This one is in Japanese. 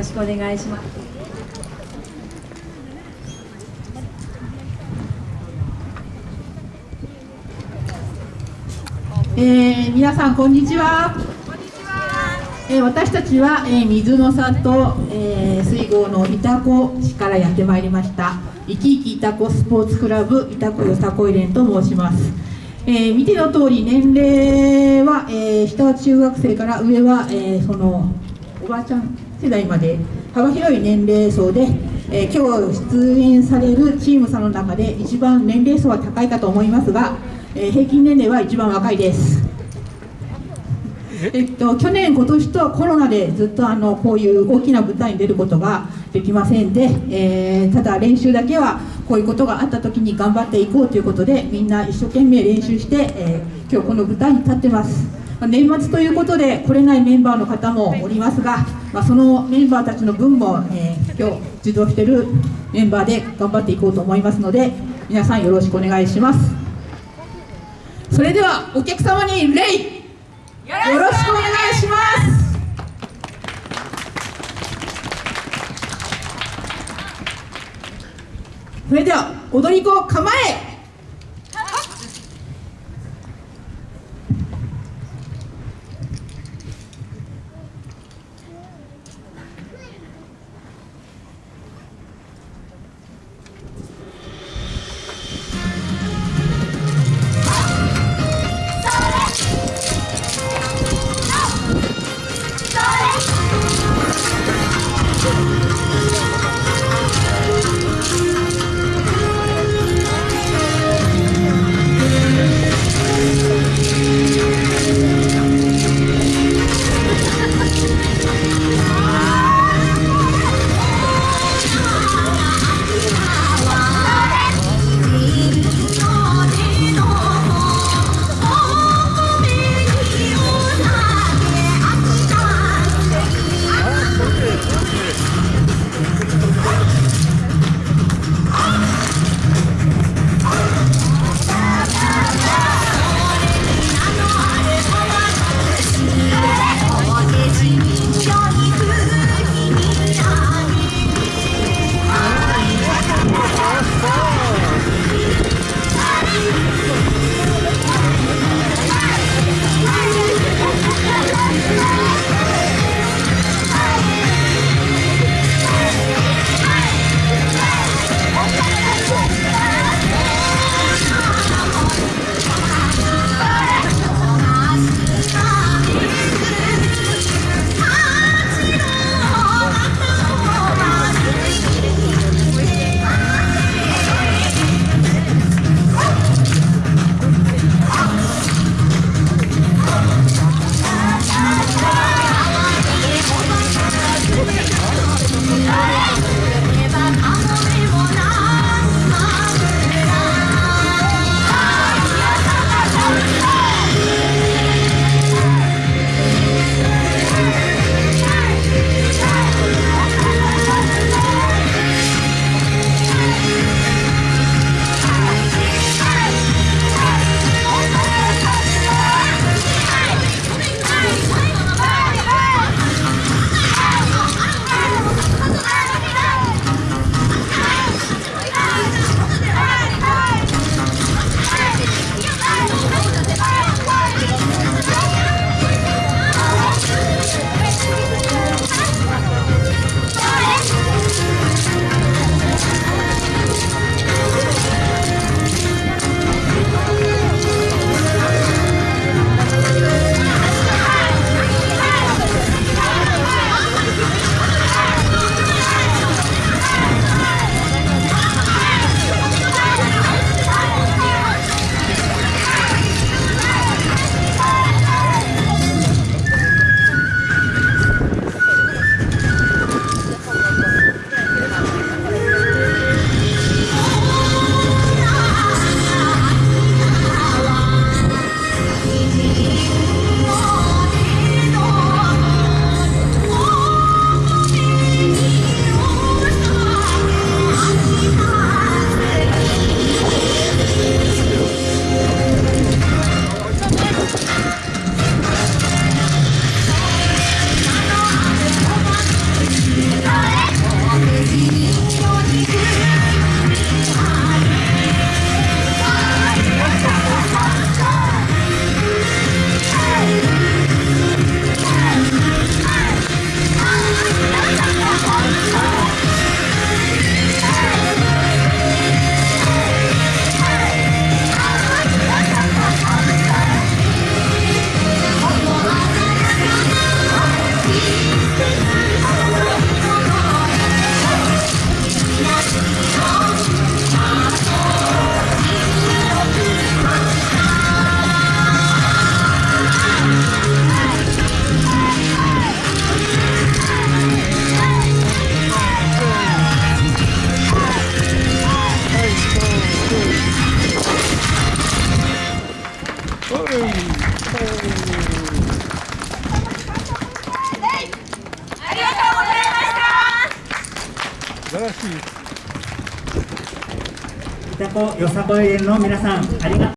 ろしくお願いします。えー、皆さんこんにちは。えー、私たちは、えー、水の里、えー、水郷のいたこ市からやってまいりました。生き生きいたこスポーツクラブいたこよさこい連と申します、えー、見ての通り年齢は、えー、下は中学生から上は、えー、そのおばあちゃん世代まで幅広い年齢層で、えー、今日出演されるチームさんの中で一番年齢層は高いかと思いますが、えー、平均年齢は一番若いですえ？っと、去年、今年とコロナでずっとあのこういう大きな舞台に出ることができませんで、えー、ただ練習だけはこういうことがあった時に頑張っていこうということでみんな一生懸命練習して、えー、今日この舞台に立ってます。年末ということで来れないメンバーの方もおりますが、まあ、そのメンバーたちの分も、えー、今日受動しているメンバーで頑張っていこうと思いますので皆さんよろしくお願いします。それではお客様に礼よろしくお願いします。それでは踊り子構え。子よさこい園の皆さんありがとう。